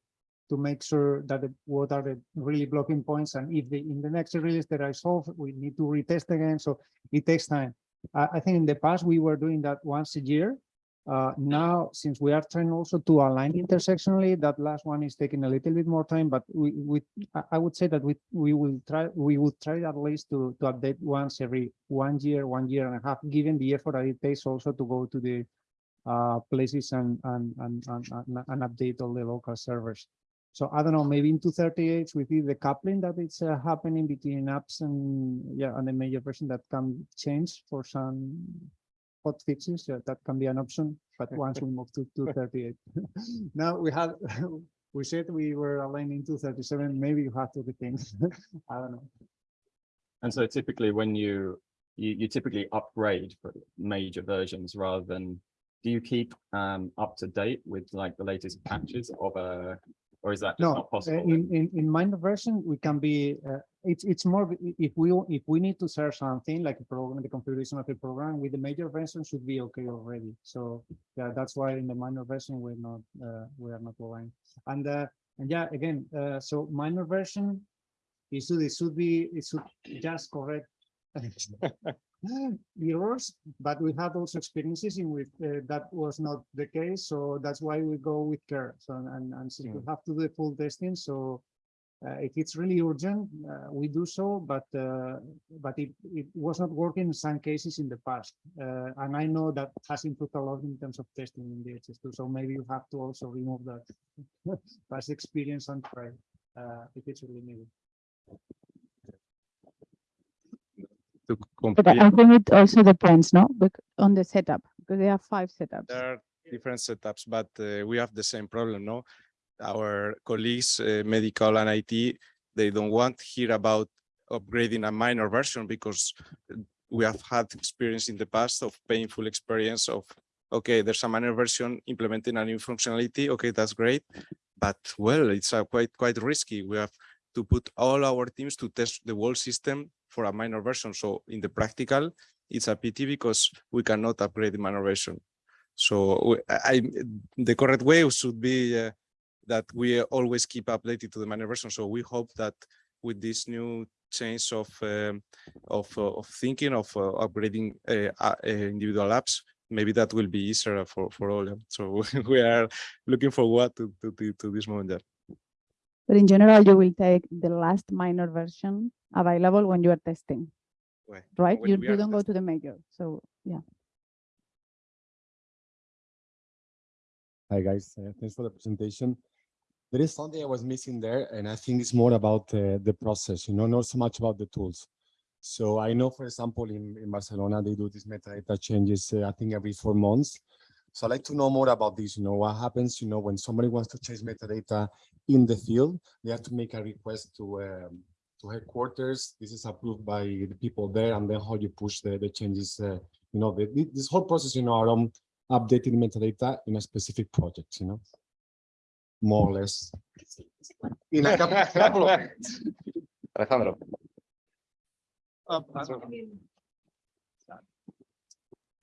to make sure that the, what are the really blocking points, and if the, in the next release that I solve, we need to retest again, so it takes time. I, I think in the past, we were doing that once a year. Uh, now, since we are trying also to align intersectionally, that last one is taking a little bit more time, but we, we, I, would say that we, we will try, we would try at least to, to update once every one year, one year and a half, given the effort that it takes also to go to the uh, places and, and, and, and, and- update all the local servers. So I don't know, maybe in two thirty-eight we see the coupling that is uh, happening between apps and, yeah, and the major version that can change for some hot fixes, yeah, that can be an option, but once we move to two thirty-eight. Now we had, we said we were aligning two thirty-seven, maybe you have to rethink, I don't know.
And so typically when you, you, you typically upgrade for major versions rather than, do you keep um, up to date with like the latest patches of a, or is that just
No,
not possible?
in, in, in minor version, we can be, uh, it's, it's more, if we, if we need to search something like a program, the configuration of a program with the major version should be okay already. So, yeah, that's why in the minor version, we're not, uh, we are not aligned. And, uh, and yeah, again, uh, so minor version, it should, it should be, it should just correct errors, but we had also experiences in which uh, that was not the case, so that's why we go with care. So, and, and since we have to do the full testing, so uh, if it's really urgent, uh, we do so, but, uh, but it, it was not working in some cases in the past. Uh, and I know that has improved a lot in terms of testing in the DHIS2, so maybe you have to also remove that past experience and try, uh, if it's really needed.
To
But I
complete,
I think it also depends, no, Bec- on the setup, because there are five setups.
there are different setups, but uh, we have the same problem, no? Our colleagues, uh, medical and IT, they don't want to hear about upgrading a minor version because we have had experience in the past of painful experience of, okay, there's a minor version implementing a new functionality. Okay, that's great. But well, it's uh, quite, quite risky. We have to put all our teams to test the whole system for a minor version. So in the practical, it's a pity because we cannot upgrade the minor version. So I, the correct way should be uh, that we always keep updated to the minor version. So we hope that with this new change of um, of uh, of thinking of uh, upgrading uh, uh, individual apps, maybe that will be easier for for all. So we are looking forward to, to, to this moment. Yeah.
But in general, you will take the last minor version available when you are testing,
Well,
right? You, you don't go to the major, so, yeah.
Hi, guys. Uh, Thanks for the presentation. There is something I was missing there, and I think it's more about uh, the process, you know, not so much about the tools. So I know, for example, in, in Barcelona, they do these metadata changes, uh, I think every four months. So I'd like to know more about this, you know, what happens, you know, when somebody wants to change metadata in the field, they have to make a request to um, to headquarters. This is approved by the people there, and then how you push the, the changes, uh, you know, the, this whole process, you know, around updating metadata in a specific project, you know? More or less. In a couple, couple of minutes.
Alejandro.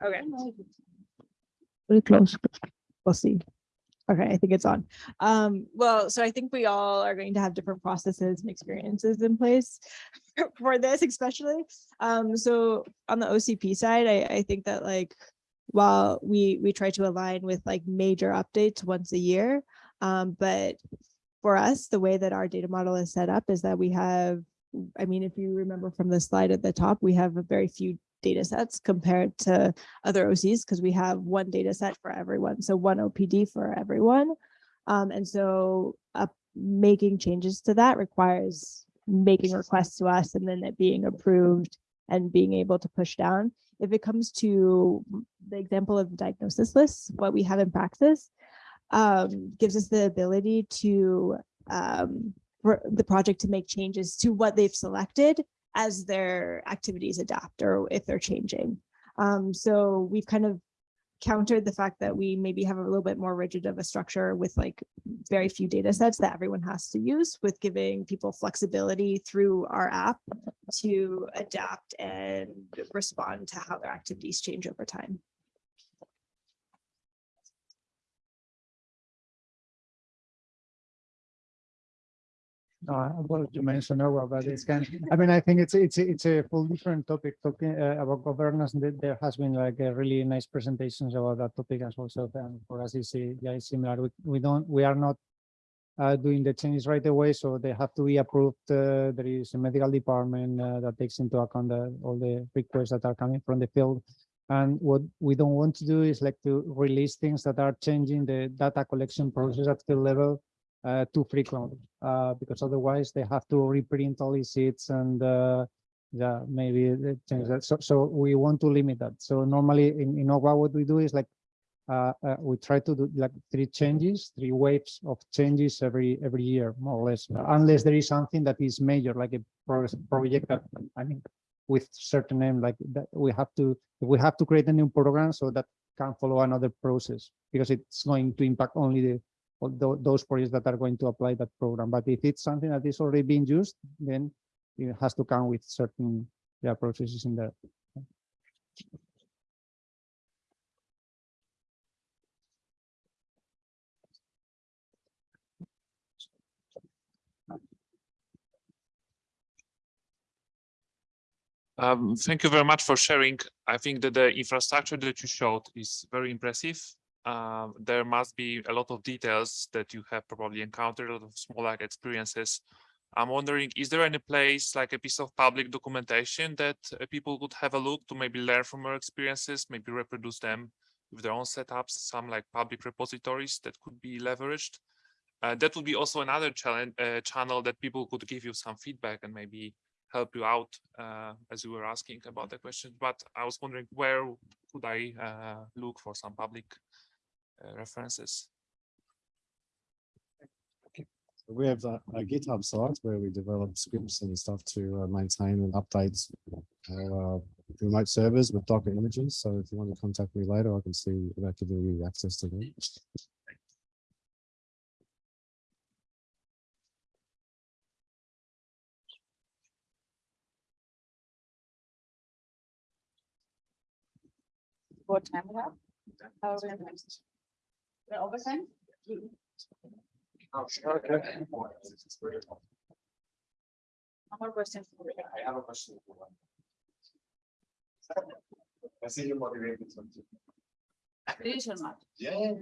Okay,
Very close.
we'll see. Okay, I think it's on. Um, well, so I think we all are going to have different processes and experiences in place for this especially. Um, so on the OCP side, I, I think that like, while we, we try to align with like major updates once a year, um, but for us, the way that our data model is set up is that we have, I mean, if you remember from the slide at the top, we have a very few data sets compared to other OCs because we have one data set for everyone. So one OPD for everyone. Um, and so uh, making changes to that requires making requests to us and then it being approved and being able to push down. If it comes to the example of diagnosis lists, what we have in Praxis um, gives us the ability to um, for the project to make changes to what they've selected as their activities adapt or if they're changing. Um, so we've kind of countered the fact that we maybe have a little bit more rigid of a structure with like very few data sets that everyone has to use with giving people flexibility through our app to adapt and respond to how their activities change over time.
No, I wanted to mention over, but it's kind, I mean, I think it's, it's, it's a full different topic, talking uh, about governance. There, there has been like a really nice presentations about that topic as well. So um, for us, it's, uh, yeah, it's similar. We, we don't, we are not uh, doing the changes right away, so they have to be approved. Uh, there is a medical department uh, that takes into account the, all the requests that are coming from the field. And what we don't want to do is like to release things that are changing the data collection process at field level uh, too frequently, uh, because otherwise they have to reprint all these sheets and uh, yeah, maybe change that. So, so we want to limit that. So normally in, in OGWA, what we do is like, uh, uh, we try to do like three changes, three waves of changes every every year, more or less, unless there is something that is major, like a pro- project that, I mean, with certain name, like that we have to, we have to create a new program so that can follow another process, because it's going to impact only the those projects that are going to apply that program. But if it's something that is already being used, then it has to come with certain yeah, processes in there.
Um, thank you very much for sharing. I think that the infrastructure that you showed is very impressive. Um, there must be a lot of details that you have probably encountered, a lot of small like experiences. I'm wondering, is there any place like a piece of public documentation that uh, people could have a look to maybe learn from your experiences, maybe reproduce them with their own setups, some like public repositories that could be leveraged? Uh, that would be also another challenge, uh, channel that people could give you some feedback and maybe help you out uh, as you were asking about the question. But I was wondering where could I uh, look for some public uh, references?
We have a a GitHub site where we develop scripts and stuff to uh, maintain and update our uh, remote servers with Docker images. So if you want to contact me later, I can see if I can give you access to them.
What time we have? How are we gonna- We're over time? No more questions.
I have a question. I see you motivated.
Please or not?
Yeah.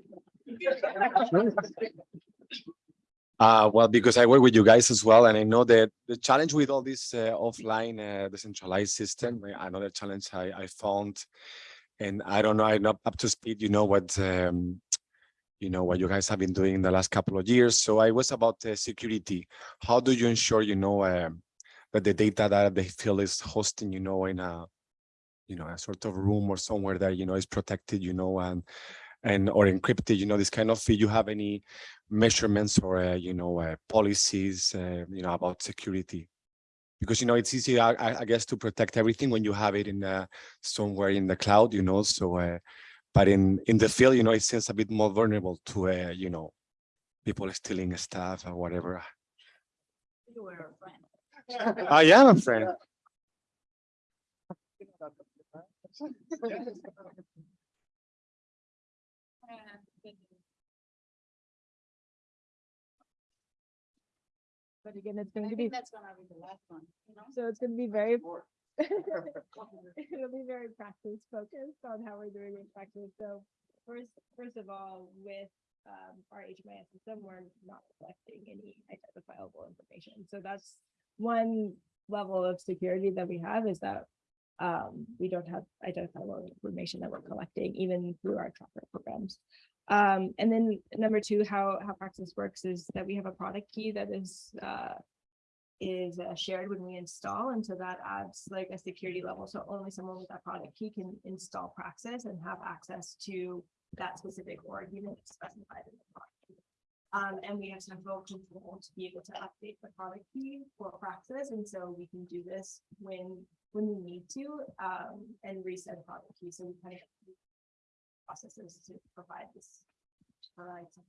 Uh, well, because I work with you guys as well, and I know that the challenge with all this uh, offline uh, decentralized system, uh, another challenge I, I found, and I don't know, I'm not up to speed, you know, what, um, you know, what you guys have been doing in the last couple of years. So I was about uh, security. How do you ensure, you know, um, that the data that the field is hosting, you know, in a, you know, a sort of room or somewhere that, you know, is protected, you know, and and or encrypted, you know, this kind of, you have any measurements or, uh, you know, uh, policies, uh, you know, about security? Because, you know, it's easy, I, I- guess, to protect everything when you have it in uh, somewhere in the cloud, you know, so, uh, but in, in the field, you know, it seems a bit more vulnerable to, uh, you know, people stealing stuff or whatever.
You were a friend.
I am a friend.
But again, it's going
I
to be,
think that's gonna be the last one, you know?
so it's going to be very, it'll be very Praxis focused on how we're doing in practice. So first, first of all, with um, our HMIS system, we're not collecting any identifiable information. So that's one level of security that we have is that um, we don't have identifiable information that we're collecting even through our tracker programs. Um, and then number two, how, how Praxis works is that we have a product key that is, uh, is uh, shared when we install, and so that adds like a security level, so only someone with that product key can install Praxis and have access to that specific org, if specified in the product. Um, and we have central control to be able to update the product key for Praxis, and so we can do this when, when we need to, um, and reset product key, so we kind of processes to provide this. provide some-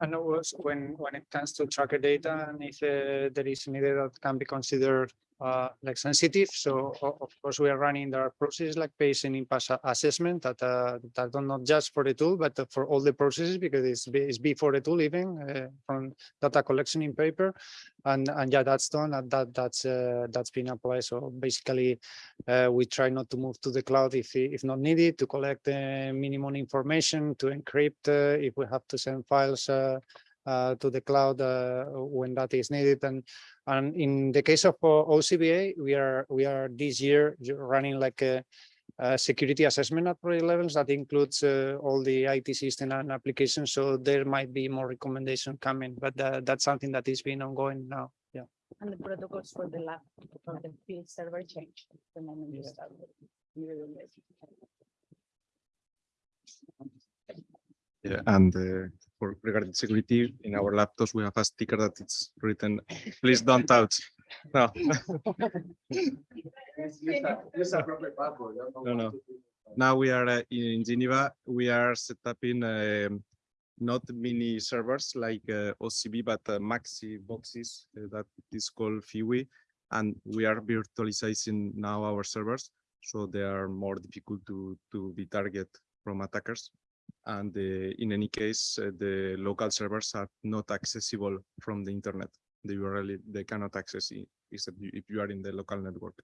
And was when, when it comes to tracker data and if uh, there is any data that can be considered uh, like sensitive. So of course, we are running our processes like patient impact assessment that uh, that are not just for the tool, but for all the processes because it's, it's before the tool even uh, from data collection in paper. And, and yeah, that's done and that, that's, uh, that's been applied. So basically, uh, we try not to move to the cloud if, if not needed to collect the minimum information to encrypt uh, if we have to send files uh, to the cloud uh, when that is needed. And and in the case of uh, OCBA, we are we are this year running like a, a security assessment at project levels that includes uh, all the IT system and applications. So there might be more recommendation coming, but uh, that's something that is being ongoing now. Yeah.
And the protocols for the lab, for the field server change. the moment you start with.
Yeah, and uh, for regarding security, in our laptops, we have a sticker that it's written, please don't touch. No. No, no. Now we are uh, in Geneva, we are set up in um, not mini servers like uh, OCB, but uh, maxi boxes uh, that is called FIWI. And we are virtualizing now our servers, so they are more difficult to, to be target from attackers. And uh, in any case, uh, the local servers are not accessible from the internet. The URL, they cannot access it except if you are in the local network.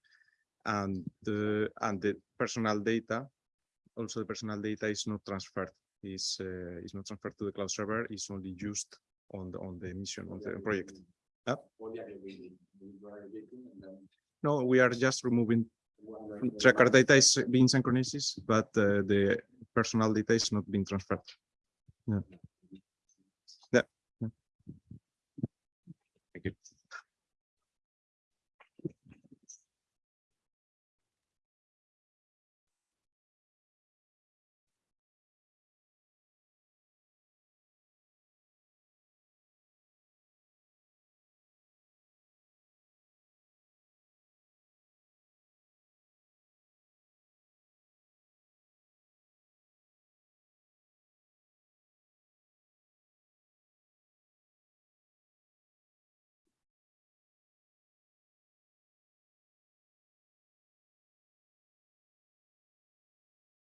And the, and the personal data, also the personal data is not transferred, is, uh, is not transferred to the cloud server, is only used on the, on the mission, on the project. Huh? No, we are just removing Tracker data is being synchronized, but uh, the personal data is not being transferred. Yeah. yeah. Thank you.